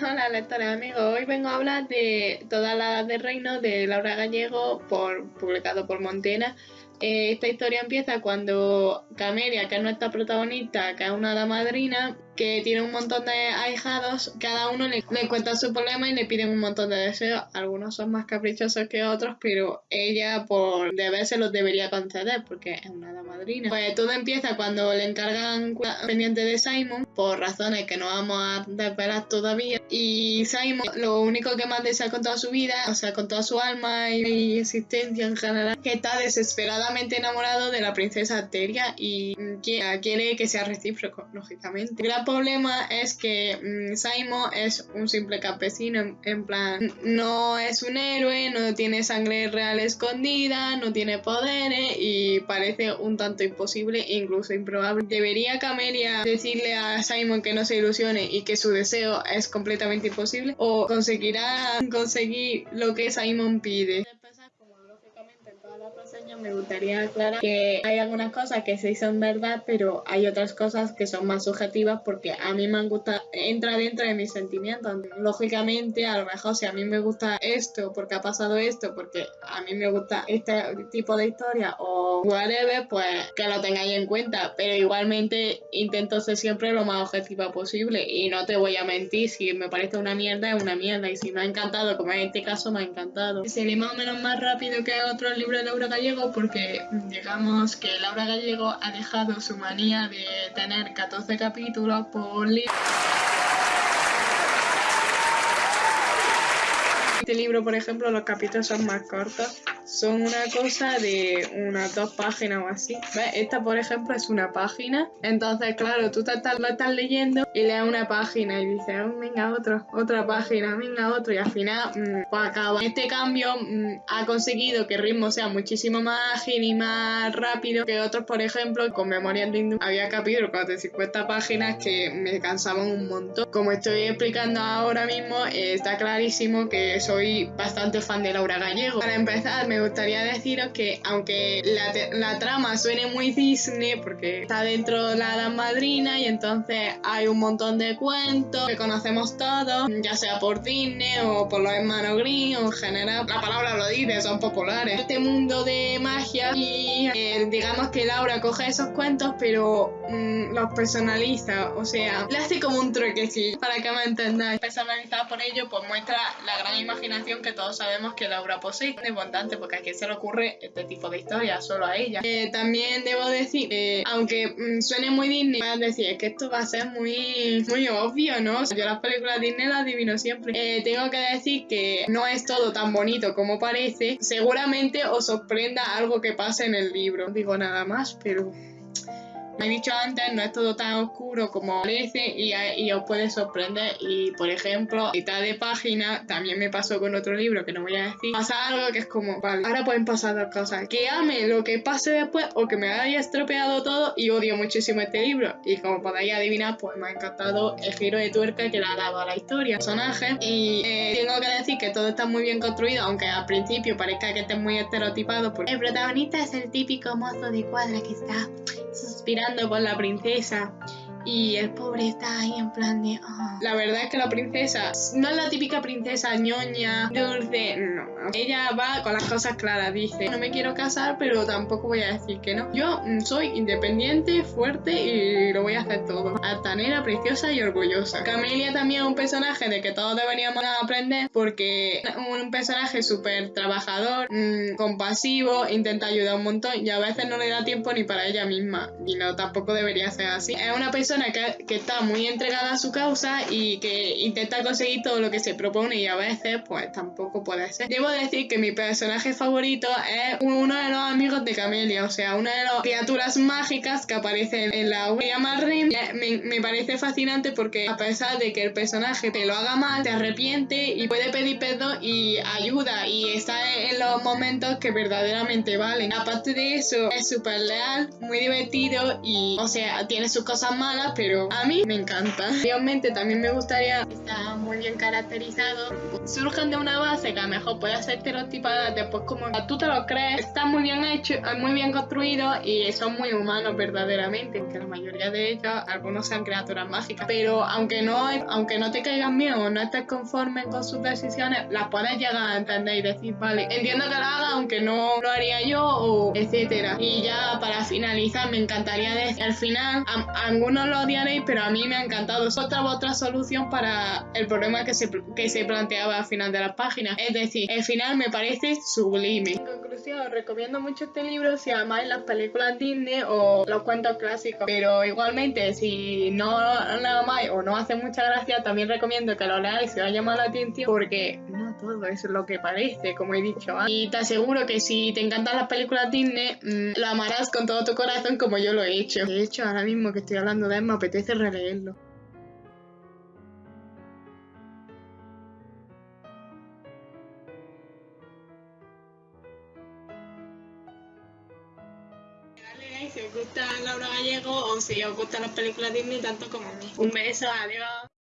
Hola lectores amigos, hoy vengo a hablar de Toda la Edad del Reino de Laura Gallego, por, publicado por Montena. Eh, esta historia empieza cuando Camelia, que es nuestra protagonista, que es una hada madrina, que tiene un montón de ahijados, cada uno le, cuenta su problema y le piden un montón de deseos. Algunos son más caprichosos que otros, pero ella por deber se los debería conceder porque es una madrina. Pues todo empieza cuando le encargan pendiente de Simon, por razones que no vamos a desvelar todavía. Y Simon lo único que más desea con toda su vida, o sea, con toda su alma y existencia en general, que está desesperadamente enamorado de la princesa Teria y quiere que sea recíproco, lógicamente problema es que mm, Simon es un simple campesino, en, plan, no es un héroe, no tiene sangre real escondida, no tiene poderes y parece un tanto imposible e incluso improbable. ¿Debería Camelia decirle a Simon que no se ilusione y que su deseo es completamente imposible? ¿O conseguirá conseguir lo que Simon pide? Me gustaría aclarar que hay algunas cosas que sí son verdad, pero hay otras cosas que son más subjetivas porque a mí me gusta, entra dentro de mis sentimientos. Lógicamente, a lo mejor si a mí me gusta esto, porque ha pasado esto, porque a mí me gusta este tipo de historia o whatever, pues que lo tengáis en cuenta. Pero igualmente intento ser siempre lo más objetiva posible y no te voy a mentir, si me parece una mierda es una mierda y si me ha encantado, como en este caso me ha encantado. Sería más o menos más rápido que otros libros de Euro Gallego porque digamos que Laura Gallego ha dejado su manía de tener 14 capítulos por libro. Este libro, por ejemplo, los capítulos son más cortos son una cosa de unas dos páginas o así. ¿Ves? Esta, por ejemplo, es una página. Entonces, claro, tú te estás, lo estás leyendo y lees una página y dices, oh, venga, otro, otra página, venga, otro. Y al final, mmm, pues acaba. Este cambio mm, ha conseguido que el ritmo sea muchísimo más ágil y más rápido que otros, por ejemplo, con Memorias de. Había capítulos de 50 páginas que me cansaban un montón. Como estoy explicando ahora mismo, eh, está clarísimo que soy bastante fan de Laura Gallego. Para empezar, me me gustaría deciros que aunque la, trama suene muy Disney, porque está dentro de la Hada Madrina y entonces hay un montón de cuentos que conocemos todos, ya sea por Disney o por los hermanos Green o en general, la palabra lo dice, son populares. Este mundo de magia y eh, digamos que Laura coge esos cuentos pero mm, los personaliza, o sea, le hace como un sí para que me entendáis. Personalizada por ello, pues muestra la gran imaginación que todos sabemos que Laura posee. Es importante porque a quién se le ocurre este tipo de historia, solo a ella. Eh, también debo decir, que aunque mm, suene muy Disney, a decir, es que esto va a ser muy, muy obvio, ¿no? yo las películas Disney las adivino siempre. Eh, tengo que decir que no es todo tan bonito como parece. Seguramente os sorprenda algo que pase en el libro. No digo nada más, pero me he dicho antes, no es todo tan oscuro como parece y, os puede sorprender. Y por ejemplo, mitad de página, también me pasó con otro libro que no voy a decir, pasa algo que es como, vale, ahora pueden pasar dos cosas. Que ame lo que pase después o que me haya estropeado todo y odio muchísimo este libro. Y como podéis adivinar, pues me ha encantado el giro de tuerca que le ha dado a la historia, personaje. Y eh, tengo que decir que todo está muy bien construido, aunque al principio parezca que esté muy estereotipado, porque el protagonista es el típico mozo de cuadra que está suspirando por la princesa y el pobre está ahí en plan de... Ah". La verdad es que la princesa no es la típica princesa ñoña, dulce, no. Ella va con las cosas claras, dice, no me quiero casar, pero tampoco voy a decir que no. Yo mm, soy independiente, fuerte y lo voy a hacer todo. Altanera, preciosa y orgullosa. Camelia también es un personaje de que todos deberíamos aprender porque es un personaje súper trabajador, mmm, compasivo, intenta ayudar un montón y a veces no le da tiempo ni para ella misma. Y no, tampoco debería ser así. Es una persona que, está muy entregada a su causa y que intenta conseguir todo lo que se propone y a veces pues tampoco puede ser. Debo decir que mi personaje favorito es uno de los amigos de Camelia, o sea, una de las criaturas mágicas que aparecen en la web. Me, me parece fascinante porque a pesar de que el personaje te lo haga mal, te arrepiente y puede pedir perdón y ayuda y está en los momentos que verdaderamente valen. Aparte de eso, es súper leal, muy divertido y, o sea, tiene sus cosas malas pero a mí me encanta. Realmente también me gustaría está muy bien caracterizado. Surgen de una base que a lo mejor puede ser estereotipada, después como tú te lo crees, está muy bien hecho, muy bien construido y son muy humanos verdaderamente, que la mayoría de ellos, algunos sean criaturas mágicas, pero aunque no, aunque no te caigan bien o no estés conforme con sus decisiones, las puedes llegar a entender y decir, vale, entiendo que lo haga, aunque no lo haría yo, o etcétera. Y ya para finalizar, me encantaría decir, al final, algunos lo odiaréis, pero a mí me ha encantado. Es otra otra solución para el problema que se, que se planteaba al final de la página. Es decir, el final me parece sublime. En conclusión, recomiendo mucho este libro si amáis las películas Disney o los cuentos clásicos. Pero igualmente, si no lo amáis o no hace mucha gracia, también recomiendo que lo leáis si os ha llamado la atención porque no todo es lo que parece, como he dicho. Y te aseguro que si te encantan las películas Disney, mm, lo amarás con todo tu corazón como yo lo he hecho. De hecho, ahora mismo que estoy hablando de me apetece releerlo. si os gusta Laura Gallego o si os gustan las películas Disney tanto como a mí. Un beso, adiós.